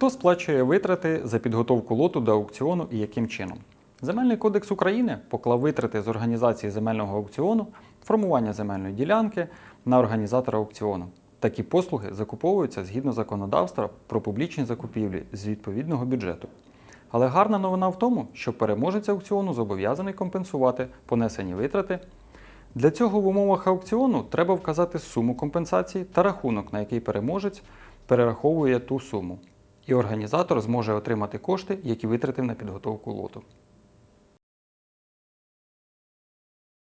Хто сплачує витрати за підготовку лоту до аукціону і яким чином? Земельний кодекс України поклав витрати з організації земельного аукціону, формування земельної ділянки на організатора аукціону. Такі послуги закуповуються згідно законодавства про публічні закупівлі з відповідного бюджету. Але гарна новина в тому, що переможець аукціону зобов'язаний компенсувати понесені витрати. Для цього в умовах аукціону треба вказати суму компенсації та рахунок, на який переможець перераховує ту суму. І організатор зможе отримати кошти, які витратив на підготовку лоту.